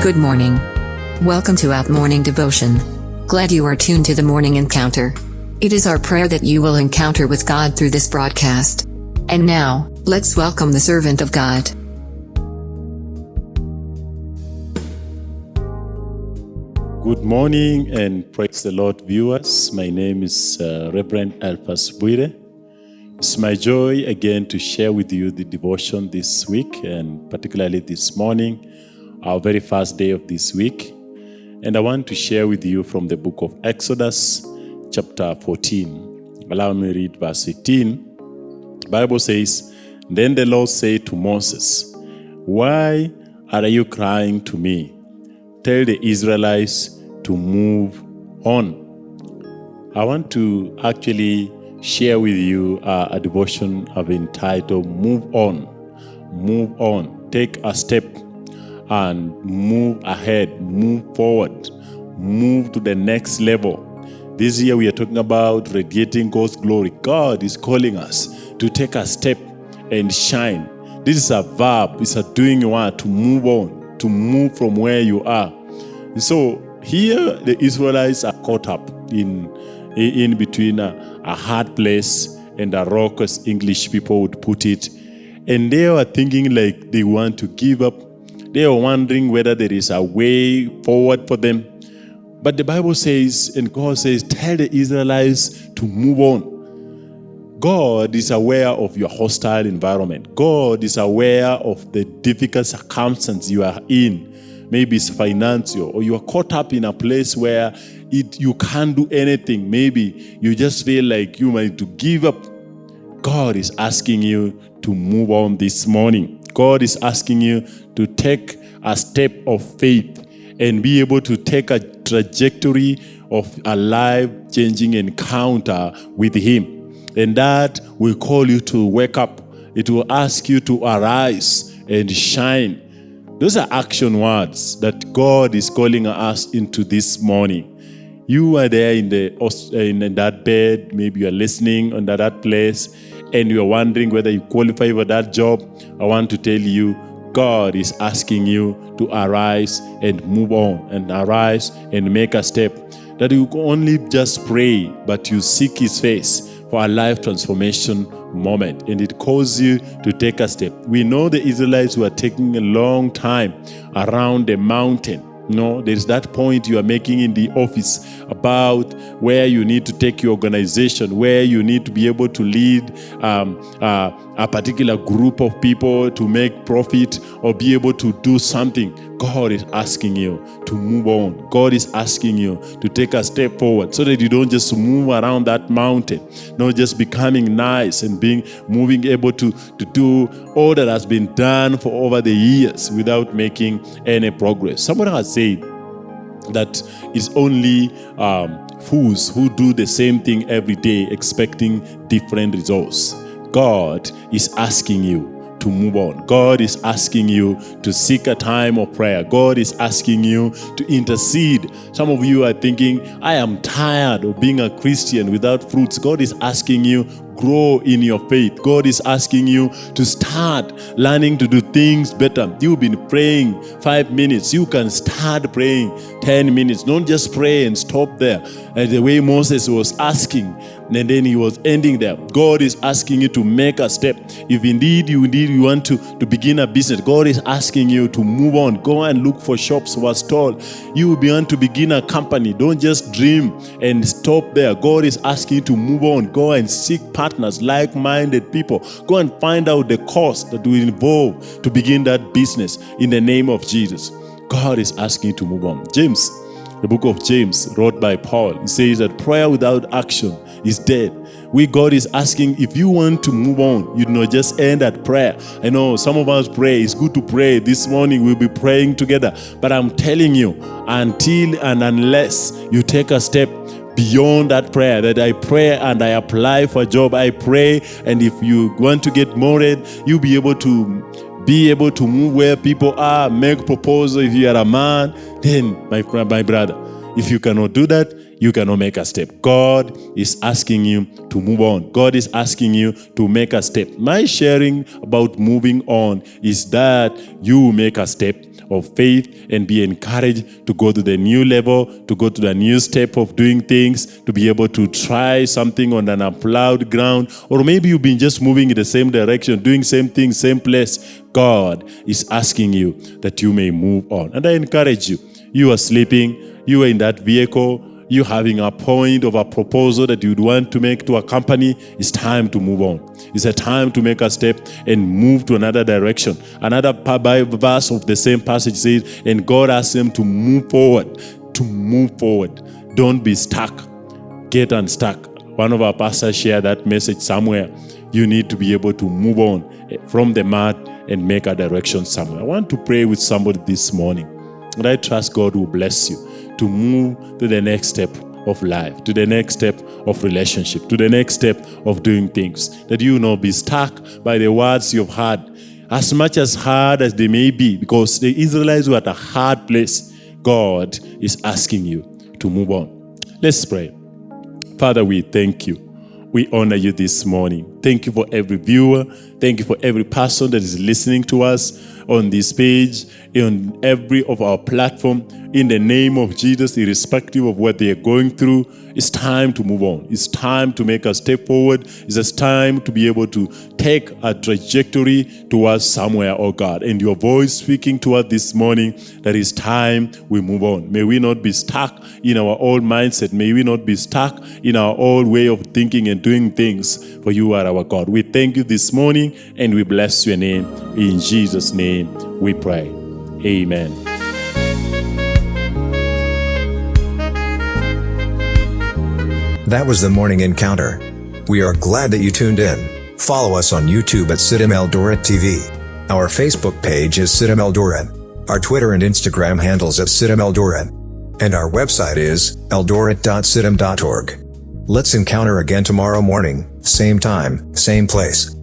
Good morning. Welcome to Out Morning Devotion. Glad you are tuned to the morning encounter. It is our prayer that you will encounter with God through this broadcast. And now, let's welcome the servant of God. Good morning and praise the Lord, viewers. My name is uh, Reverend Alphas Buire. It's my joy again to share with you the devotion this week and particularly this morning, our very first day of this week. And I want to share with you from the book of Exodus, chapter 14. Allow me to read verse 18. The Bible says, Then the Lord said to Moses, Why are you crying to me? Tell the Israelites to move on. I want to actually share with you uh, a devotion I've entitled Move On. Move on. Take a step and move ahead, move forward, move to the next level. This year we are talking about radiating God's glory. God is calling us to take a step and shine. This is a verb, it's a doing you word to move on, to move from where you are. So here the Israelites are caught up in in between a, a hard place and a rock, as English people would put it. And they were thinking like they want to give up. They were wondering whether there is a way forward for them. But the Bible says, and God says, tell the Israelites to move on. God is aware of your hostile environment. God is aware of the difficult circumstance you are in. Maybe it's financial, or you are caught up in a place where it you can't do anything. Maybe you just feel like you might to give up. God is asking you to move on this morning. God is asking you to take a step of faith and be able to take a trajectory of a life-changing encounter with Him. And that will call you to wake up. It will ask you to arise and shine. Those are action words that God is calling us into this morning. You are there in the eh, in that bed, maybe you are listening under that place, and you are wondering whether you qualify for that job. I want to tell you, God is asking you to arise and move on, and arise and make a step. That you only just pray, but you seek His face for a life transformation moment and it calls you to take a step. We know the Israelites were taking a long time around the mountain no, there's that point you are making in the office about where you need to take your organization, where you need to be able to lead um, uh, a particular group of people to make profit or be able to do something. God is asking you to move on. God is asking you to take a step forward so that you don't just move around that mountain, not just becoming nice and being moving able to, to do all that has been done for over the years without making any progress. Someone has said that it's only um, fools who do the same thing every day expecting different results. God is asking you to move on. God is asking you to seek a time of prayer. God is asking you to intercede. Some of you are thinking, I am tired of being a Christian without fruits. God is asking you, grow in your faith. God is asking you to start learning to do things better. You've been praying five minutes. You can start praying 10 minutes. Don't just pray and stop there. And the way Moses was asking, and then he was ending there. God is asking you to make a step. If indeed you indeed you want to, to begin a business, God is asking you to move on. Go and look for shops was told. You will want to begin a company. Don't just dream and stop there. God is asking you to move on. Go and seek partners, like-minded people. Go and find out the cost that will involve to begin that business in the name of Jesus. God is asking you to move on. James, the book of James, wrote by Paul, says that prayer without action is dead. We God is asking if you want to move on, you know, just end at prayer. I know some of us pray. It's good to pray. This morning we'll be praying together. But I'm telling you, until and unless you take a step beyond that prayer that I pray and I apply for a job, I pray. And if you want to get married, you'll be able to be able to move where people are, make proposal. If you are a man, then my, my brother, if you cannot do that, you cannot make a step. God is asking you to move on. God is asking you to make a step. My sharing about moving on is that you make a step of faith and be encouraged to go to the new level, to go to the new step of doing things, to be able to try something on an unplowed ground, or maybe you've been just moving in the same direction, doing same thing, same place. God is asking you that you may move on. And I encourage you. You are sleeping, you are in that vehicle, you having a point of a proposal that you'd want to make to a company, it's time to move on. It's a time to make a step and move to another direction. Another verse of the same passage says, and God asks them to move forward, to move forward. Don't be stuck. Get unstuck. One of our pastors shared that message somewhere. You need to be able to move on eh, from the mud and make a direction somewhere. I want to pray with somebody this morning. And I trust God will bless you to move to the next step of life, to the next step of relationship, to the next step of doing things. That you will not be stuck by the words you've heard, as much as hard as they may be, because the Israelites were at a hard place. God is asking you to move on. Let's pray. Father, we thank you. We honor you this morning. Thank you for every viewer. Thank you for every person that is listening to us on this page, on every of our platform in the name of Jesus, irrespective of what they are going through. It's time to move on. It's time to make a step forward. It's time to be able to take a trajectory towards somewhere, oh God. And your voice speaking to us this morning that it's time we move on. May we not be stuck in our old mindset. May we not be stuck in our old way of thinking and doing things, for you are our God. We thank you this morning and we bless your name. In Jesus' name we pray. Amen. That was the morning encounter. We are glad that you tuned in. Follow us on YouTube at CITAM Eldoret TV. Our Facebook page is CITAM Eldoret. Our Twitter and Instagram handles at CITAM Eldoret. And our website is eldoret.citam.org. Let's encounter again tomorrow morning, same time, same place.